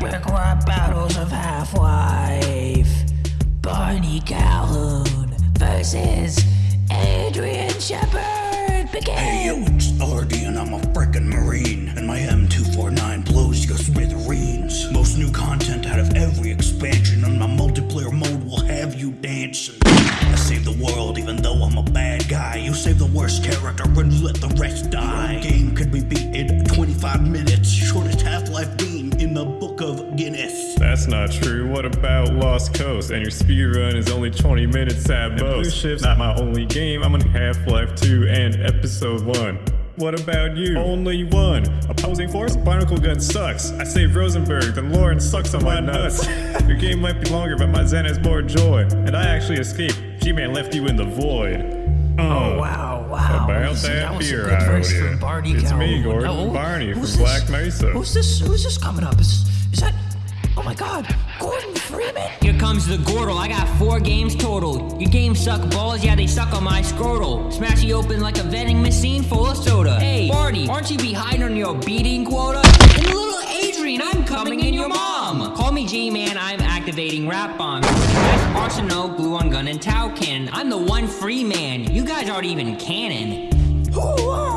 battles of Half-Life. Barney Calhoun versus Adrian Shepard. Begin. Hey yo, it's Artie and I'm a frickin' Marine. And my M249 blows your smithereens. Most new content out of every expansion, and my multiplayer mode will have you dancing. I save the world even though I'm a bad guy. You save the worst character and let the rest die. Your game could be the book of Guinness. That's not true. What about Lost Coast? And your speedrun is only 20 minutes at most. Blue Shift's not my only game. I'm on Half-Life 2 and Episode 1. What about you? Only one. Opposing force? Barnacle gun sucks. I saved Rosenberg, then Lauren sucks on my nuts. Your game might be longer, but my Xen has more joy. And I actually escaped. G-Man left you in the void. Uh, Oh wow, wow! About Listen, that was a beer good verse owed from. Barney It's me, Gordon No, Barney from this? Black Mesa. Who's this? Who's this coming up? Is, is that? Oh my God, Gordon Freeman! Here comes the Gordle. I got four games total. Your games suck balls, yeah, they suck on my scrotal. Smash you open like a vending machine full of soda. Hey, Barney, aren't you behind on your beating quota? And little Adrian, I'm coming in your mom. Call me G-Man, I'm activating rap bombs. Arsenal, gluon gun, and Tau cannon. I'm the one free man. You guys aren't even canon. Who are